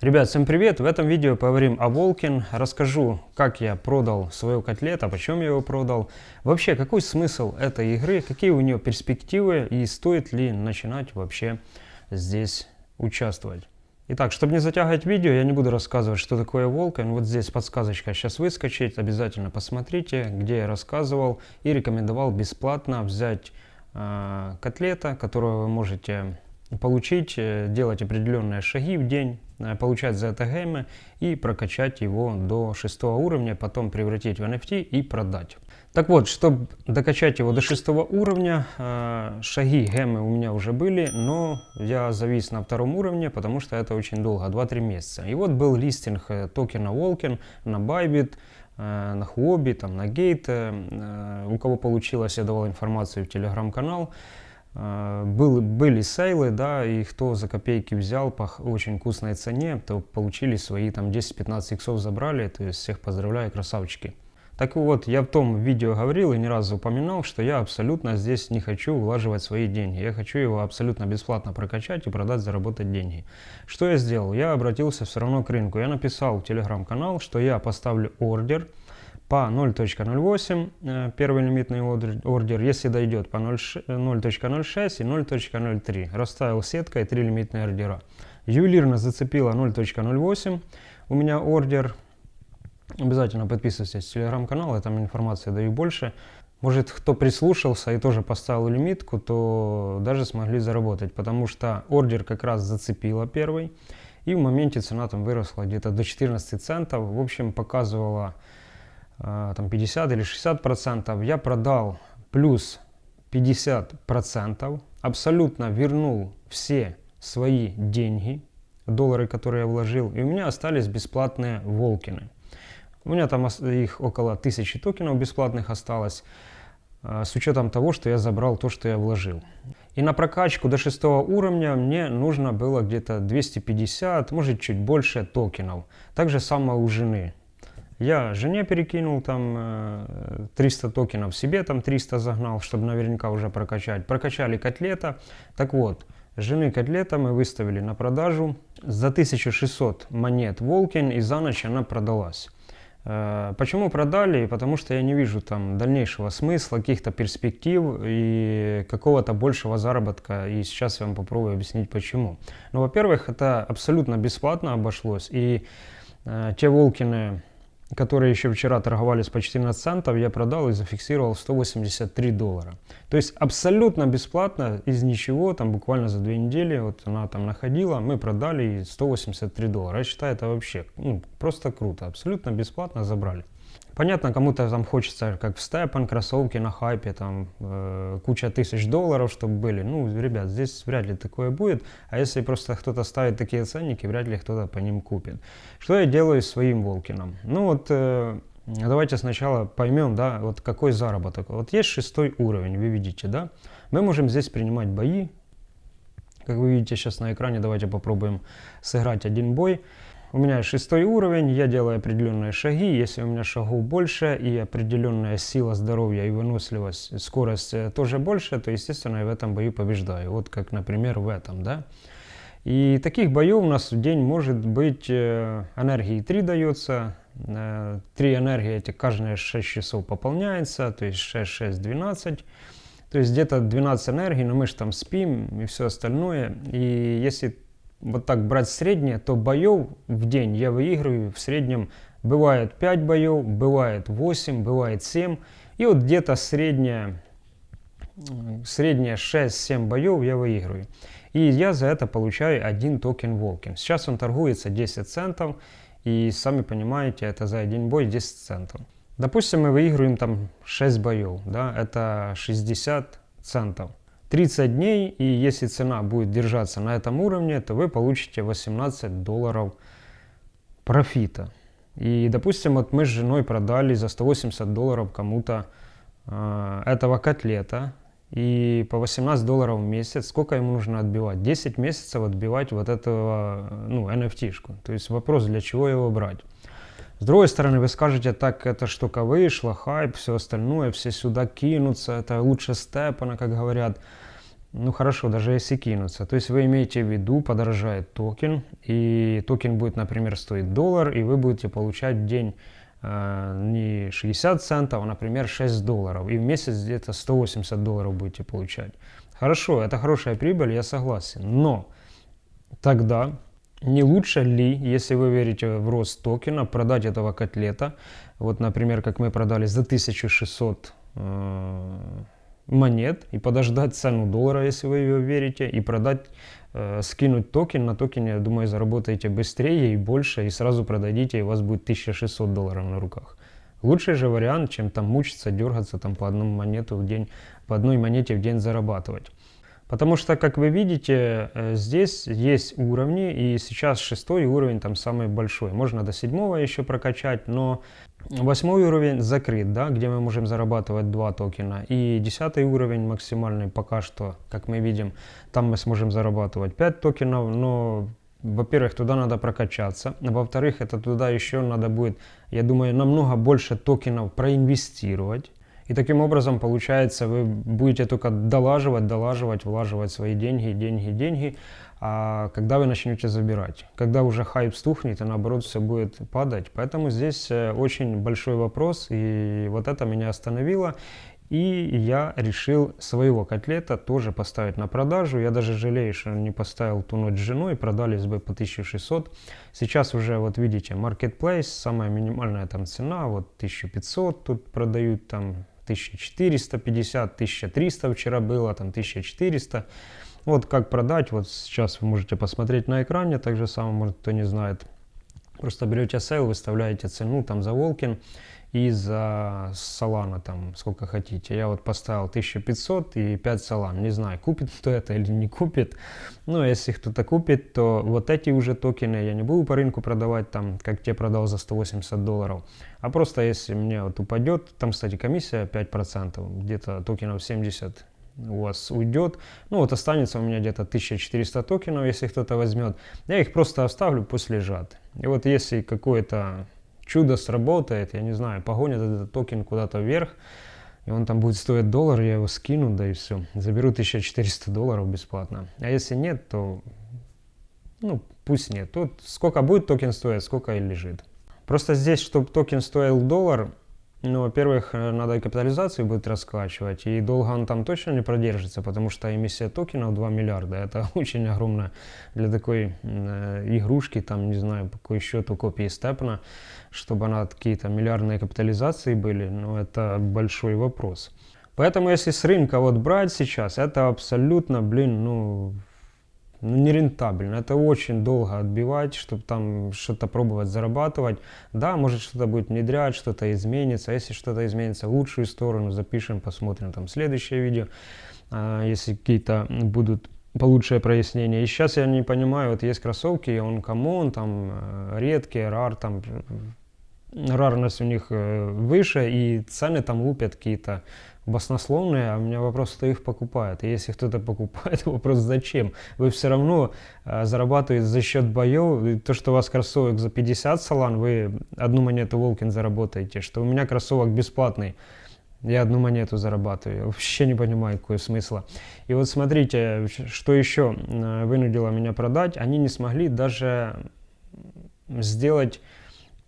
Ребят, всем привет! В этом видео поговорим о Волкин, расскажу, как я продал свою котлет, а почем я его продал. Вообще, какой смысл этой игры, какие у нее перспективы и стоит ли начинать вообще здесь участвовать. Итак, чтобы не затягивать видео, я не буду рассказывать, что такое Волкин. Вот здесь подсказочка сейчас выскочит, обязательно посмотрите, где я рассказывал и рекомендовал бесплатно взять э, котлета, которую вы можете получить, э, делать определенные шаги в день, э, получать за это гемы и прокачать его до шестого уровня, потом превратить в NFT и продать. Так вот, чтобы докачать его до шестого уровня, э, шаги гемы у меня уже были, но я завис на втором уровне, потому что это очень долго, 2-3 месяца. И вот был листинг токена Волкин на Bybit, на Huobi, там, на Gate. У кого получилось, я давал информацию в телеграм-канал. А, был, были сейлы, да, и кто за копейки взял по очень вкусной цене, то получили свои там 10-15 иксов забрали, то есть всех поздравляю, красавчики. Так вот, я в том видео говорил и не раз упоминал, что я абсолютно здесь не хочу влаживать свои деньги. Я хочу его абсолютно бесплатно прокачать и продать, заработать деньги. Что я сделал? Я обратился все равно к рынку. Я написал в телеграм-канал, что я поставлю ордер по 0.08 э, первый лимитный ордер, если дойдет по 0.06 и 0.03. Расставил сеткой 3 лимитные ордера. Ювелирно зацепила 0.08 у меня ордер. Обязательно подписывайтесь в телеграм-канал, я там информации даю больше. Может, кто прислушался и тоже поставил лимитку, то даже смогли заработать, потому что ордер как раз зацепила первый. И в моменте цена там выросла где-то до 14 центов. В общем, показывала там 50 или 60 процентов, я продал плюс 50 процентов, абсолютно вернул все свои деньги, доллары, которые я вложил, и у меня остались бесплатные волкины. У меня там их около тысячи токенов бесплатных осталось, а, с учетом того, что я забрал то, что я вложил. И на прокачку до шестого уровня мне нужно было где-то 250, может чуть больше токенов. Также самое у жены. Я жене перекинул там 300 э, токенов, себе там 300 загнал, чтобы наверняка уже прокачать. Прокачали котлета. Так вот, жены котлета мы выставили на продажу за 1600 монет Волкин и за ночь она продалась. Э, почему продали? Потому что я не вижу там дальнейшего смысла, каких-то перспектив и какого-то большего заработка. И сейчас я вам попробую объяснить почему. Ну, во-первых, это абсолютно бесплатно обошлось. И э, те Волкины которые еще вчера торговались по 14 центов, я продал и зафиксировал 183 доллара. То есть абсолютно бесплатно, из ничего, там буквально за две недели, вот она там находила, мы продали 183 доллара. Я считаю, это вообще ну, просто круто, абсолютно бесплатно забрали. Понятно, кому-то там хочется, как в Степан, кроссовки на хайпе, там э, куча тысяч долларов, чтобы были. Ну, ребят, здесь вряд ли такое будет. А если просто кто-то ставит такие ценники, вряд ли кто-то по ним купит. Что я делаю своим Волкином? Ну вот, э, давайте сначала поймем, да, вот какой заработок. Вот есть шестой уровень, вы видите, да? Мы можем здесь принимать бои. Как вы видите сейчас на экране, давайте попробуем сыграть один бой. У меня шестой уровень, я делаю определенные шаги. Если у меня шагов больше и определенная сила здоровья и выносливость, скорость э, тоже больше, то, естественно, я в этом бою побеждаю. Вот как, например, в этом, да. И таких боев у нас в день может быть э, энергии 3 дается. 3 э, энергии эти каждые 6 часов пополняется, то есть 6, 6, 12. То есть где-то 12 энергий, но мы же там спим и все остальное. И если вот так брать среднее, то боев в день я выигрываю в среднем бывает 5 боев, бывает 8, бывает 7. И вот где-то среднее, среднее 6-7 боев я выигрываю. И я за это получаю один токен Волкин. Сейчас он торгуется 10 центов. И сами понимаете, это за один бой 10 центов. Допустим, мы выигрываем там 6 боев. Да, это 60 центов. 30 дней, и если цена будет держаться на этом уровне, то вы получите 18 долларов профита. И, допустим, вот мы с женой продали за 180 долларов кому-то э, этого котлета, и по 18 долларов в месяц, сколько ему нужно отбивать? 10 месяцев отбивать вот этого, ну, NFT-шку. То есть вопрос, для чего его брать? С другой стороны, вы скажете, так эта штука вышла, хайп, все остальное, все сюда кинутся, это лучше STEPN а, как говорят. ну хорошо, даже если кинутся. То есть вы имеете в виду, подорожает токен, и токен будет, например, стоить доллар, и вы будете получать в день э, не 60 центов, а, например, 6 долларов. И в месяц где-то 180 долларов будете получать. Хорошо, это хорошая прибыль, я согласен. Но тогда не лучше ли, если вы верите в рост токена, продать этого котлета, вот, например, как мы продали за 1600 э, монет и подождать цену доллара, если вы ее верите, и продать, э, скинуть токен. На токене, я думаю, заработаете быстрее и больше, и сразу продадите, и у вас будет 1600 долларов на руках. Лучший же вариант, чем там мучиться, дергаться там по одному монету в день, по одной монете в день зарабатывать. Потому что, как вы видите, э, здесь есть уровни, и сейчас шестой уровень там самый большой. Можно до седьмого еще прокачать, но восьмой уровень закрыт, да, где мы можем зарабатывать два токена. И десятый уровень максимальный пока что, как мы видим, там мы сможем зарабатывать 5 токенов, но во-первых, туда надо прокачаться. Во-вторых, это туда еще надо будет, я думаю, намного больше токенов проинвестировать. И таким образом, получается, вы будете только долаживать, долаживать, влаживать свои деньги, деньги, деньги, а когда вы начнете забирать. Когда уже хайп стухнет, и наоборот все будет падать. Поэтому здесь э, очень большой вопрос, и вот это меня остановило. И я решил своего котлета тоже поставить на продажу. Я даже жалею, что не поставил ту ночь с женой, продались бы по 1600. Сейчас уже, вот видите, Marketplace, самая минимальная там цена, вот 1500 тут продают там 1450, 1300 вчера было, там 1400. Вот как продать, вот сейчас вы можете посмотреть на экране, так же самое, может кто не знает. Просто берете sale, выставляете цену там за Walken и за Solana там сколько хотите. Я вот поставил 1500 и 5 Solana. Не знаю, купит кто это или не купит. Но если кто-то купит, то вот эти уже токены я не буду по рынку продавать там, как те продал за 180 долларов. А просто если мне вот упадет, там, кстати, комиссия 5%, где-то токенов 70 у вас уйдет. Ну вот останется у меня где-то 1400 токенов, если кто-то возьмет. Я их просто оставлю, пусть лежат. И вот если какое-то чудо сработает, я не знаю, погонят этот токен куда-то вверх, и он там будет стоить доллар, я его скину, да и все. Заберу 1400 долларов бесплатно. А если нет, то, ну, пусть нет. Тут сколько будет токен стоить, сколько и лежит. Просто здесь, чтобы токен стоил доллар, ну, во-первых, э, надо и капитализацию будет раскачивать, и долго он там точно не продержится, потому что эмиссия токенов 2 миллиарда, это очень огромно для такой э, игрушки, там, не знаю, какой счет у копии STEPN а, чтобы она какие-то миллиардные капитализации были, но это большой вопрос. Поэтому, если с рынка вот брать сейчас, это абсолютно, блин, ну, ну, нерентабельно. Это очень долго отбивать, чтобы там что-то пробовать зарабатывать. Да, может что-то будет внедрять, что-то изменится. Если что-то изменится в лучшую сторону, запишем, посмотрим там следующее видео. А, если какие-то будут получше прояснения. И сейчас я не понимаю, вот есть кроссовки, uncommon, там э, редкие, rare, там рарность у них э, выше, и цены там лупят какие-то баснословные, а у меня вопрос, кто их покупает. И если кто-то покупает, вопрос зачем? Вы все равно э, зарабатываете за счет боев. И то, что у вас кроссовок за 50 салан, вы одну монету Walken заработаете. Что у меня кроссовок бесплатный, я одну монету зарабатываю. Вообще не понимаю, какой смысла. И вот смотрите, что еще э, вынудило меня продать. Они не смогли даже сделать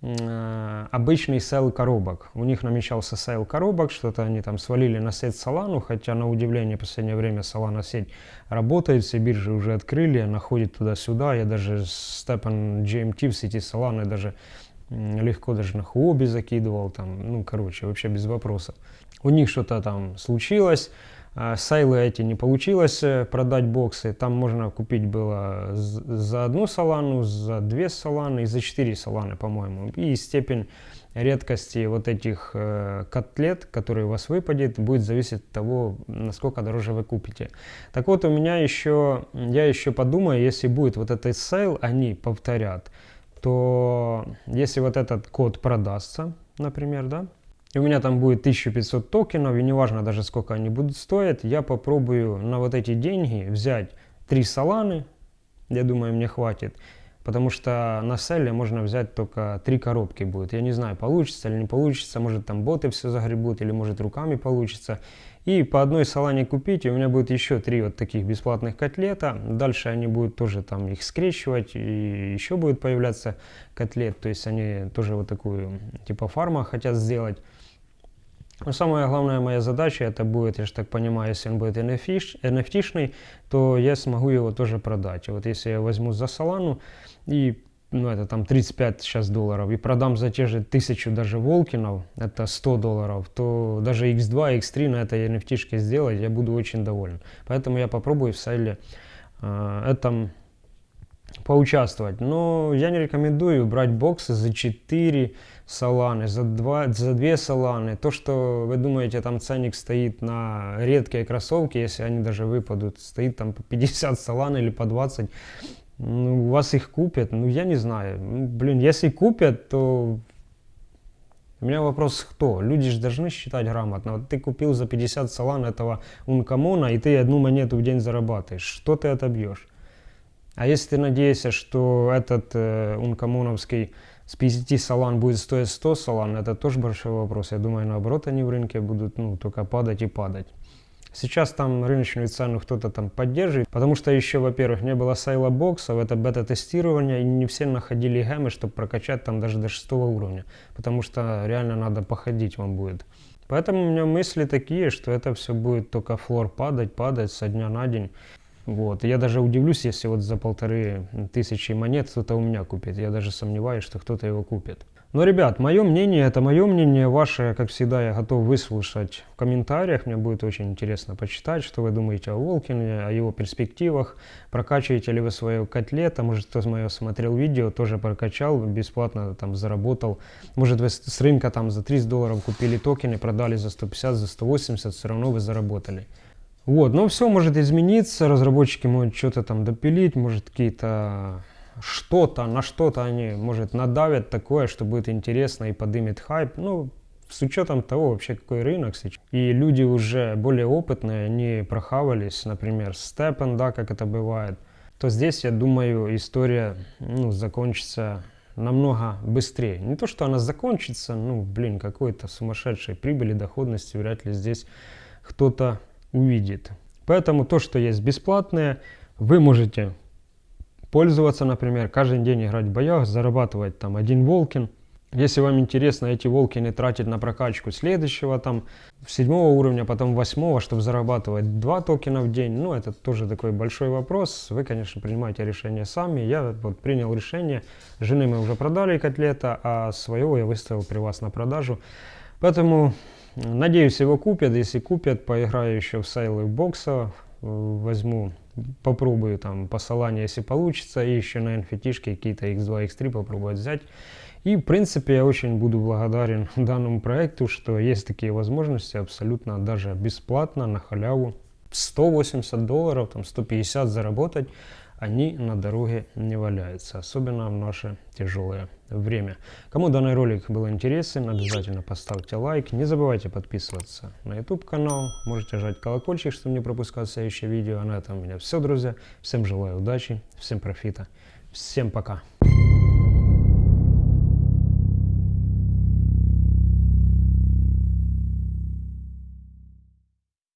обычный sale коробок. У них намечался sale коробок, что-то они там свалили на сеть Solana, хотя на удивление в последнее время Solana сеть работает, все биржи уже открыли, она ходит туда-сюда. Я даже степан GMT в сети Solana даже легко даже на Huobi закидывал, там, ну, короче, вообще без вопросов. У них что-то там случилось, а, Сайлы эти не получилось э, продать боксы. Там можно купить было за одну салану, за две саланы и за четыре саланы, по-моему. И степень редкости вот этих э, котлет, которые у вас выпадет, будет зависеть от того, насколько дороже вы купите. Так вот, у меня еще, я еще подумаю, если будет вот этот sale, они повторят, то если вот этот кот продастся, например, да, и у меня там будет 1500 токенов, и неважно даже сколько они будут стоить, я попробую на вот эти деньги взять 3 саланы, я думаю, мне хватит, потому что на sale е можно взять только 3 коробки будет. Я не знаю, получится или не получится, может там боты все загребут, или может руками получится. И по одной салане купить, и у меня будет еще три вот таких бесплатных котлета. Дальше они будут тоже там их скрещивать, и еще будет появляться котлет. То есть они тоже вот такую типа фарма хотят сделать. Но самая главная моя задача это будет, я же так понимаю, если он будет NFT-шный, то я смогу его тоже продать. И вот если я возьму за Солану и ну это там 35 сейчас долларов, и продам за те же тысячу даже Волкинов, это 100 долларов, то даже X2, X3 на этой NFT сделать я буду очень доволен. Поэтому я попробую в сайле э, этом поучаствовать. Но я не рекомендую брать боксы за 4 саланы, за 2, за 2 саланы. То, что вы думаете, там ценник стоит на редкие кроссовки, если они даже выпадут, стоит там по 50 салан или по 20, ну, у вас их купят, ну, я не знаю. Ну, блин, если купят, то... У меня вопрос, кто? Люди же должны считать грамотно. Вот ты купил за 50 салан этого ункамона, и ты одну монету в день зарабатываешь. Что ты отобьешь? А если ты надеешься, что этот э, ункамоновский с 50 салан будет стоить 100 салан, это тоже большой вопрос. Я думаю, наоборот, они в рынке будут ну, только падать и падать. Сейчас там рыночную цену кто-то там поддерживает, потому что еще, во-первых, не было сайла боксов, это бета-тестирование, и не все находили гемы, чтобы прокачать там даже до шестого уровня, потому что реально надо походить вам будет. Поэтому у меня мысли такие, что это все будет только флор падать, падать со дня на день. Вот. Я даже удивлюсь, если вот за полторы тысячи монет кто-то у меня купит. Я даже сомневаюсь, что кто-то его купит. Но, ребят, мое мнение, это мое мнение, ваше, как всегда, я готов выслушать в комментариях. Мне будет очень интересно почитать, что вы думаете о Волкине, о его перспективах. Прокачиваете ли вы свое котлета, может, кто мое смотрел видео, тоже прокачал, бесплатно там заработал. Может, вы с рынка там за 30 долларов купили токены, продали за 150, за 180, все равно вы заработали. Вот, но все может измениться, разработчики могут что-то там допилить, может какие-то что-то, на что-то они, может, надавят такое, что будет интересно и подымет хайп. Ну, с учетом того вообще, какой рынок сейчас. И люди уже более опытные, они прохавались, например, степен, да, как это бывает. То здесь, я думаю, история ну, закончится намного быстрее. Не то, что она закончится, ну, блин, какой-то сумасшедшей прибыли, доходности вряд ли здесь кто-то увидит. Поэтому то, что есть бесплатное, вы можете пользоваться, например, каждый день играть в боях, зарабатывать там один волкин. Если вам интересно эти волкины тратить на прокачку следующего там седьмого уровня, потом восьмого, чтобы зарабатывать два токена в день, ну это тоже такой большой вопрос. Вы, конечно, принимаете решение сами. Я вот принял решение. Жены мы уже продали котлета, а своего я выставил при вас на продажу. Поэтому надеюсь его купят. Если купят, поиграю еще в сейлы бокса, возьму попробую там по Solana, если получится, и еще на NFT какие-то X2, X3 попробовать взять. И, в принципе, я очень буду благодарен данному проекту, что есть такие возможности абсолютно даже бесплатно, на халяву. 180 долларов, там 150 заработать они на дороге не валяются, особенно в наше тяжелое время. Кому данный ролик был интересен, обязательно поставьте лайк. Не забывайте подписываться на YouTube канал, можете жать колокольчик, чтобы не пропускать следующее видео. А на этом у меня все, друзья. Всем желаю удачи, всем профита, всем пока.